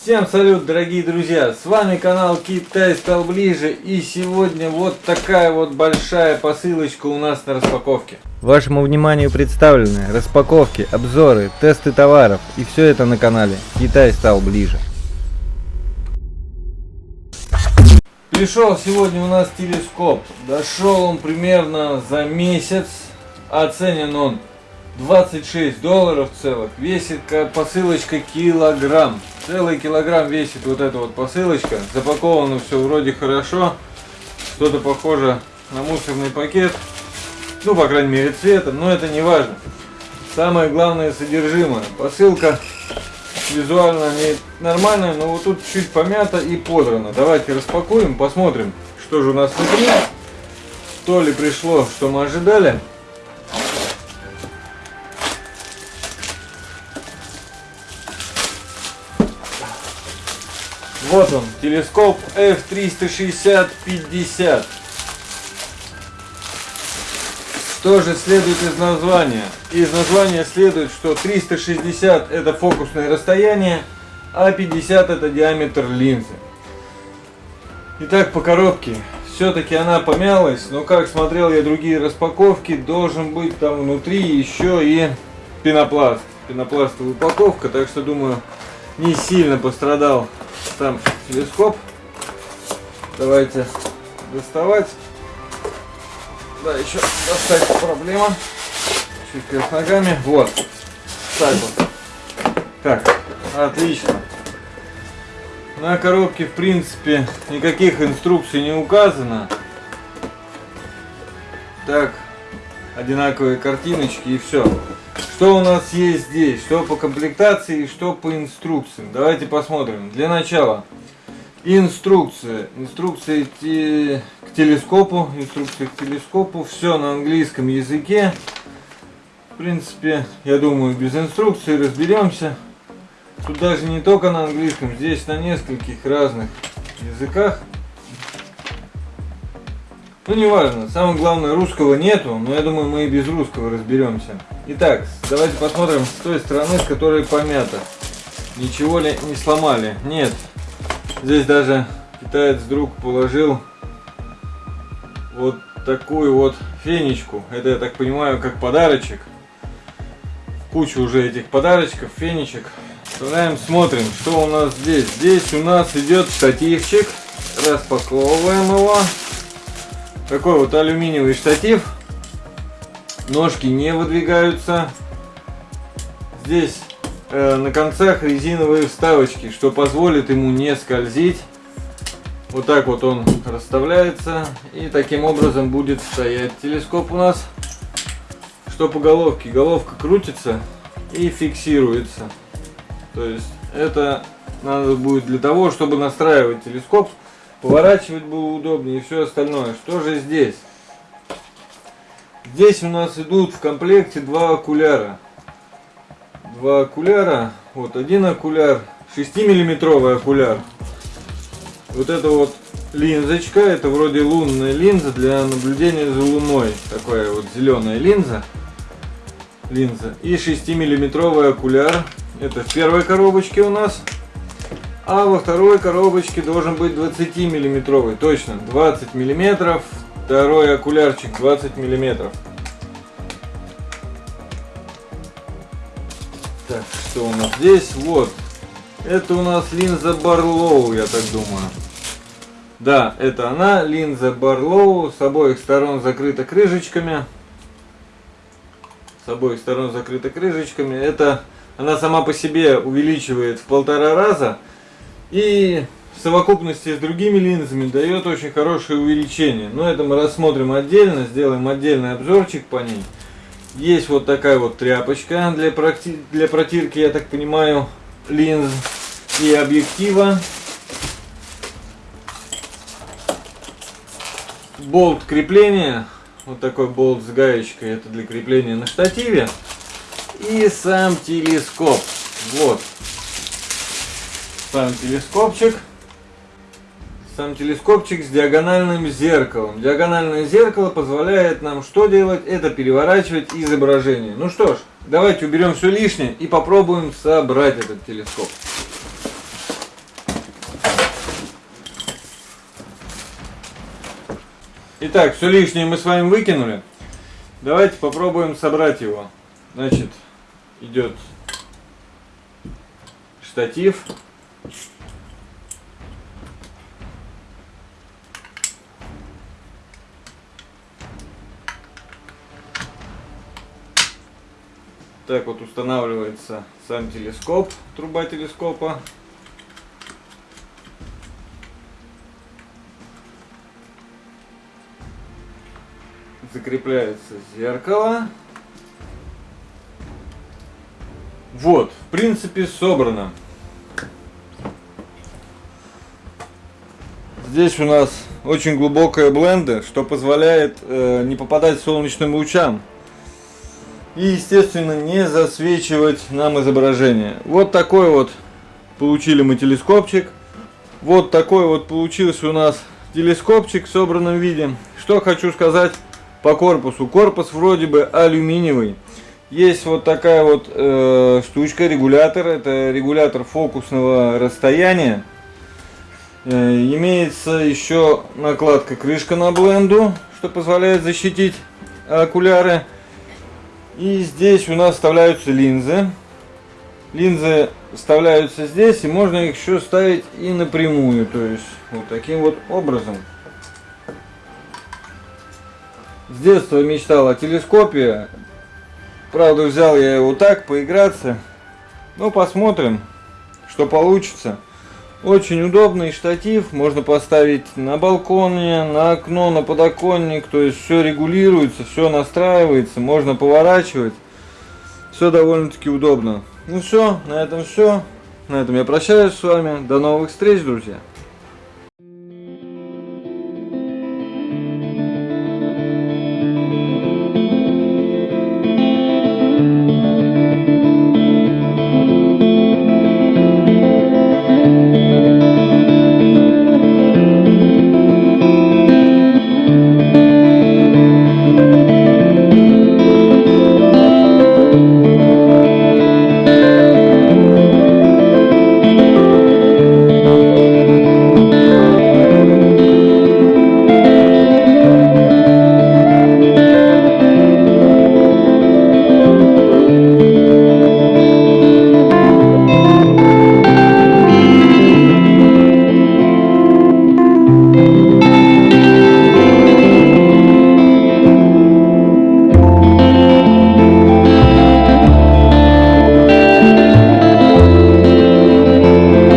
Всем салют, дорогие друзья! С вами канал Китай стал ближе и сегодня вот такая вот большая посылочка у нас на распаковке. Вашему вниманию представлены распаковки, обзоры, тесты товаров и все это на канале Китай стал ближе. Пришел сегодня у нас телескоп. Дошел он примерно за месяц. Оценен он 26 долларов целых. Весит посылочка килограмм. Целый килограмм весит вот эта вот посылочка. Запаковано все вроде хорошо. Что-то похоже на мусорный пакет. Ну, по крайней мере, цветом. Но это не важно. Самое главное содержимое. Посылка визуально не нормальная, но вот тут чуть помята и подрано. Давайте распакуем, посмотрим, что же у нас внутри. То ли пришло, что мы ожидали. Вот он, телескоп F360-50. Что же следует из названия? Из названия следует, что 360 это фокусное расстояние, а 50 это диаметр линзы. Итак, по коробке. Все-таки она помялась, но как смотрел я другие распаковки, должен быть там внутри еще и пенопласт. Пенопластовая упаковка, так что думаю, не сильно пострадал сам телескоп. Давайте доставать. Да, еще достать проблема. Чуть с ногами. Вот. Так вот. Так, отлично. На коробке, в принципе, никаких инструкций не указано. Так, одинаковые картиночки и все. Что у нас есть здесь? Что по комплектации, что по инструкциям? Давайте посмотрим. Для начала инструкция. Инструкция к телескопу. Инструкция к телескопу. Все на английском языке. В принципе, я думаю, без инструкции разберемся. Тут даже не только на английском, здесь на нескольких разных языках. Ну, не важно. Самое главное, русского нету, но я думаю, мы и без русского разберемся. Итак, давайте посмотрим с той стороны, с которой помято. Ничего ли не сломали? Нет. Здесь даже китаец друг положил вот такую вот фенечку. Это, я так понимаю, как подарочек. Кучу уже этих подарочков, фенечек. Вставляем, смотрим, что у нас здесь. Здесь у нас идет штативчик. Распаковываем его. Такой вот алюминиевый штатив. Ножки не выдвигаются. Здесь э, на концах резиновые вставочки, что позволит ему не скользить. Вот так вот он расставляется. И таким образом будет стоять телескоп у нас. Что по головке? Головка крутится и фиксируется. То есть это надо будет для того, чтобы настраивать телескоп Поворачивать было удобнее и все остальное. Что же здесь? Здесь у нас идут в комплекте два окуляра. Два окуляра. Вот один окуляр, 6-миллиметровый окуляр. Вот это вот линзочка, это вроде лунная линза для наблюдения за луной. Такая вот зеленая линза. Линза. И 6-миллиметровый окуляр. Это в первой коробочке у нас. А во второй коробочке должен быть 20 миллиметровый. Точно, 20 миллиметров. Второй окулярчик 20 миллиметров. Так, что у нас здесь? Вот. Это у нас линза Барлоу, я так думаю. Да, это она, линза Барлоу. С обоих сторон закрыта крышечками. С обоих сторон закрыта крышечками. Это она сама по себе увеличивает в полтора раза. И в совокупности с другими линзами дает очень хорошее увеличение. Но это мы рассмотрим отдельно, сделаем отдельный обзорчик по ней. Есть вот такая вот тряпочка для, прокти... для протирки, я так понимаю, линз и объектива. Болт крепления, вот такой болт с гаечкой, это для крепления на штативе. И сам телескоп, вот, сам телескопчик. Сам телескопчик с диагональным зеркалом. Диагональное зеркало позволяет нам что делать? Это переворачивать изображение. Ну что ж, давайте уберем все лишнее и попробуем собрать этот телескоп. Итак, все лишнее мы с вами выкинули. Давайте попробуем собрать его. Значит, идет штатив. Так вот устанавливается сам телескоп, труба телескопа. Закрепляется зеркало. Вот, в принципе, собрано. Здесь у нас очень глубокая бленда, что позволяет э, не попадать солнечным лучам и, естественно, не засвечивать нам изображение. Вот такой вот получили мы телескопчик. Вот такой вот получился у нас телескопчик в собранном виде. Что хочу сказать по корпусу. Корпус вроде бы алюминиевый. Есть вот такая вот э, штучка, регулятор. Это регулятор фокусного расстояния. Э, имеется еще накладка крышка на бленду, что позволяет защитить окуляры. И здесь у нас вставляются линзы. Линзы вставляются здесь, и можно их еще ставить и напрямую. То есть вот таким вот образом. С детства мечтал о телескопе. Правда, взял я его так, поиграться. Ну, посмотрим, что получится. Очень удобный штатив, можно поставить на балконе, на окно, на подоконник, то есть все регулируется, все настраивается, можно поворачивать. Все довольно-таки удобно. Ну все, на этом все. На этом я прощаюсь с вами. До новых встреч, друзья.